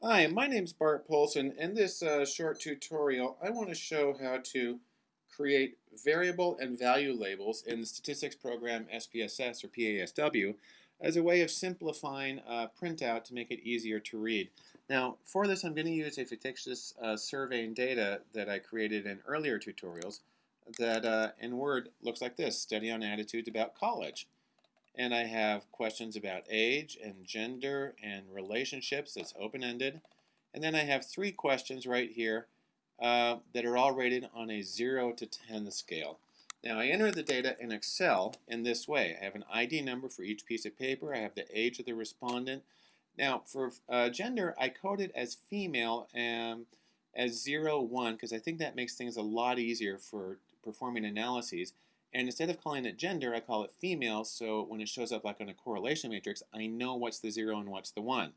Hi, my name's Bart Poulson. In this uh, short tutorial, I want to show how to create variable and value labels in the statistics program SPSS or PASW as a way of simplifying uh, printout to make it easier to read. Now, for this, I'm going to use a fictitious uh, surveying data that I created in earlier tutorials that uh, in Word looks like this, Study on Attitudes About College. And I have questions about age and gender and relationships that's open-ended. And then I have three questions right here uh, that are all rated on a 0 to 10 scale. Now I enter the data in Excel in this way. I have an ID number for each piece of paper. I have the age of the respondent. Now for uh, gender, I code it as female and as 0, 1 because I think that makes things a lot easier for performing analyses. And instead of calling it gender, I call it female, so when it shows up like on a correlation matrix, I know what's the 0 and what's the 1.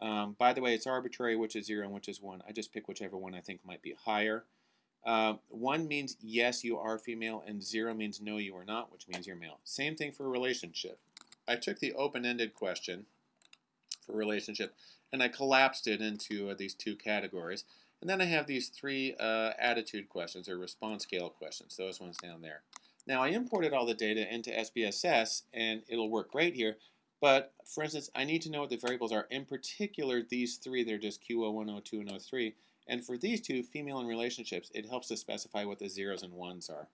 Um, by the way, it's arbitrary which is 0 and which is 1. I just pick whichever one I think might be higher. Uh, 1 means yes, you are female, and 0 means no, you are not, which means you're male. Same thing for relationship. I took the open-ended question for relationship, and I collapsed it into uh, these two categories. And then I have these three uh, attitude questions, or response scale questions, those ones down there. Now I imported all the data into SPSS and it'll work great here. But for instance, I need to know what the variables are. In particular, these three, they're just Q01, 02, and 03. And for these two, female and relationships, it helps to specify what the zeros and ones are.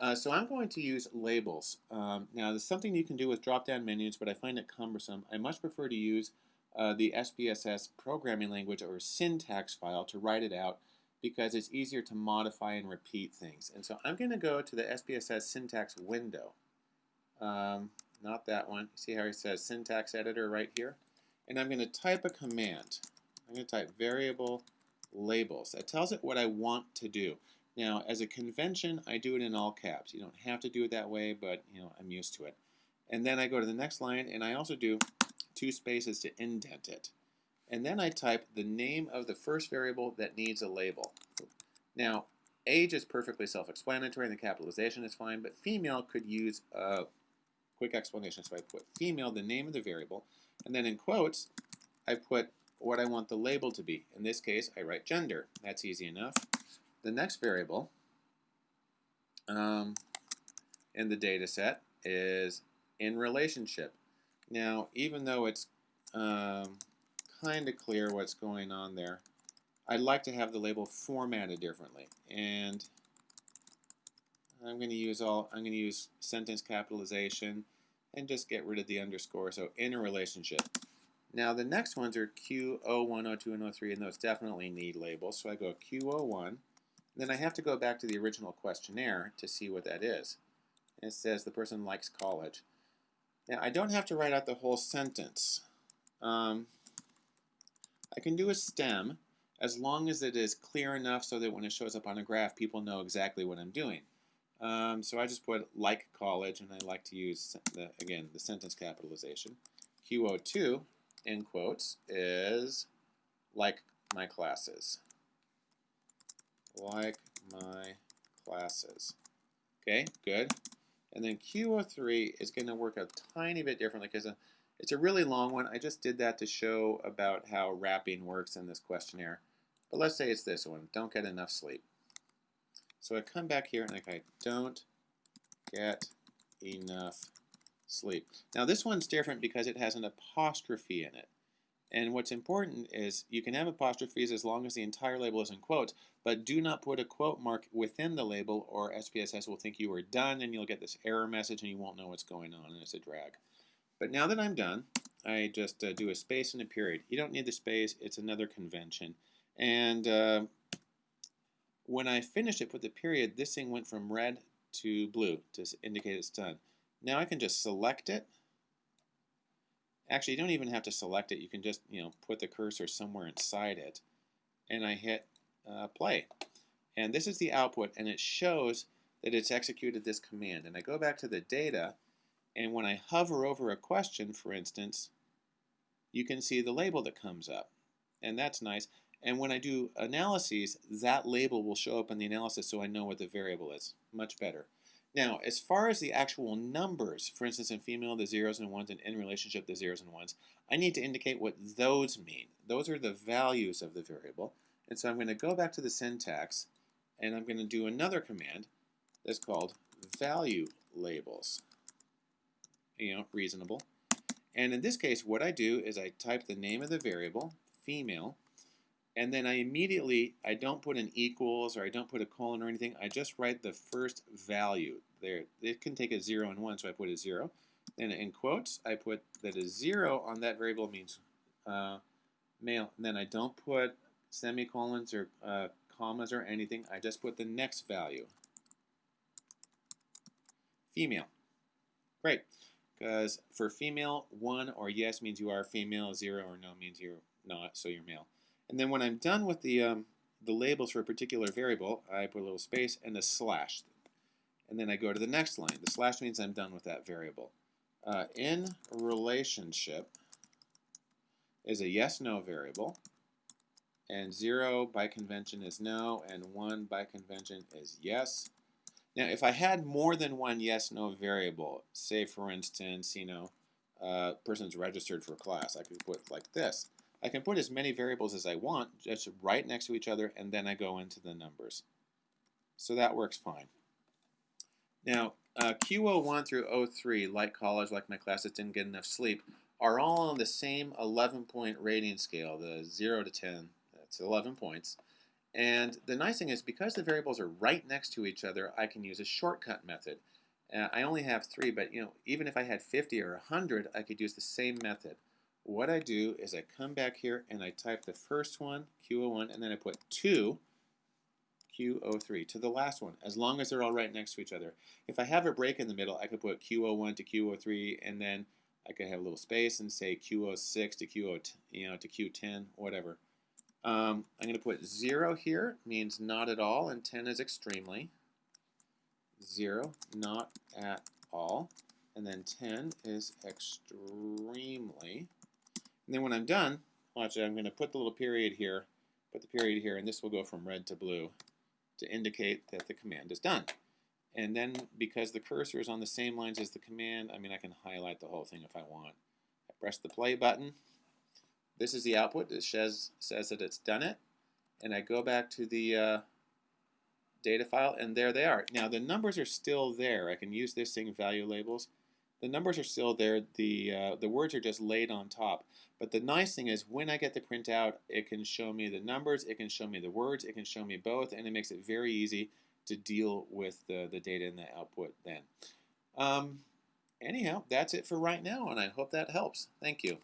Uh, so I'm going to use labels. Um, now, there's something you can do with drop-down menus, but I find it cumbersome. I much prefer to use uh, the SPSS programming language or syntax file to write it out because it's easier to modify and repeat things. And so I'm going to go to the SPSS syntax window. Um, not that one. See how it says syntax editor right here? And I'm going to type a command. I'm going to type variable labels. That tells it what I want to do. Now, as a convention, I do it in all caps. You don't have to do it that way, but you know I'm used to it. And then I go to the next line, and I also do two spaces to indent it and then I type the name of the first variable that needs a label. Now, age is perfectly self-explanatory and the capitalization is fine, but female could use a quick explanation. So I put female, the name of the variable, and then in quotes, I put what I want the label to be. In this case, I write gender. That's easy enough. The next variable um, in the data set is in relationship. Now, even though it's um, kind of clear what's going on there. I'd like to have the label formatted differently. And I'm going to use all I'm going to use sentence capitalization and just get rid of the underscore. So in a relationship. Now the next ones are Q01, 02, and 03, and those definitely need labels. So I go Q01. Then I have to go back to the original questionnaire to see what that is. And it says the person likes college. Now I don't have to write out the whole sentence. Um, I can do a stem as long as it is clear enough so that when it shows up on a graph, people know exactly what I'm doing. Um, so I just put like college, and I like to use, the, again, the sentence capitalization. Q02, in quotes, is like my classes. Like my classes. Okay, good. And then Q03 is going to work a tiny bit differently because it's a really long one. I just did that to show about how wrapping works in this questionnaire. But let's say it's this one, don't get enough sleep. So I come back here and I don't get enough sleep. Now this one's different because it has an apostrophe in it. And what's important is you can have apostrophes as long as the entire label is in quotes, but do not put a quote mark within the label or SPSS will think you are done and you'll get this error message and you won't know what's going on and it's a drag. But now that I'm done, I just uh, do a space and a period. You don't need the space, it's another convention. And uh, when I finished it, with the period, this thing went from red to blue to indicate it's done. Now I can just select it. Actually, you don't even have to select it. You can just, you know, put the cursor somewhere inside it. And I hit uh, play. And this is the output, and it shows that it's executed this command. And I go back to the data, and when I hover over a question, for instance, you can see the label that comes up. And that's nice. And when I do analyses, that label will show up in the analysis so I know what the variable is. Much better. Now, as far as the actual numbers, for instance, in female, the zeros and ones, and in relationship, the zeros and ones, I need to indicate what those mean. Those are the values of the variable. And so I'm going to go back to the syntax, and I'm going to do another command that's called value labels. You know, reasonable. And in this case, what I do is I type the name of the variable, female, and then I immediately, I don't put an equals or I don't put a colon or anything. I just write the first value there. It can take a 0 and 1, so I put a 0. Then in quotes, I put that a 0 on that variable means uh, male. And then I don't put semicolons or uh, commas or anything. I just put the next value. Female. Great. Because for female, 1 or yes means you are female, 0 or no means you're not, so you're male. And then when I'm done with the, um, the labels for a particular variable, I put a little space and a slash. And then I go to the next line. The slash means I'm done with that variable. Uh, in relationship is a yes-no variable. And 0 by convention is no, and 1 by convention is yes. Now, if I had more than one yes-no variable, say for instance, you know, uh, person's registered for a class, I could put like this. I can put as many variables as I want, just right next to each other, and then I go into the numbers. So that works fine. Now, uh, Q01 through 03, like college, like my class that didn't get enough sleep, are all on the same 11-point rating scale, the 0 to 10. That's 11 points. And the nice thing is, because the variables are right next to each other, I can use a shortcut method. Uh, I only have three, but you know, even if I had 50 or 100, I could use the same method what I do is I come back here and I type the first one, Q01, and then I put 2, Q03, to the last one, as long as they're all right next to each other. If I have a break in the middle, I could put Q01 to Q03, and then I could have a little space and say Q06 to Q0, you know, to Q10, whatever. Um, I'm going to put 0 here, means not at all, and 10 is extremely. 0, not at all. And then 10 is extremely. And then when I'm done, watch it, I'm going to put the little period here, put the period here, and this will go from red to blue to indicate that the command is done. And then because the cursor is on the same lines as the command, I mean, I can highlight the whole thing if I want. I press the play button. This is the output. It says, says that it's done it. And I go back to the uh, data file, and there they are. Now, the numbers are still there. I can use this thing, value labels the numbers are still there. The, uh, the words are just laid on top. But the nice thing is when I get the printout, it can show me the numbers, it can show me the words, it can show me both, and it makes it very easy to deal with the, the data and the output then. Um, anyhow, that's it for right now, and I hope that helps. Thank you.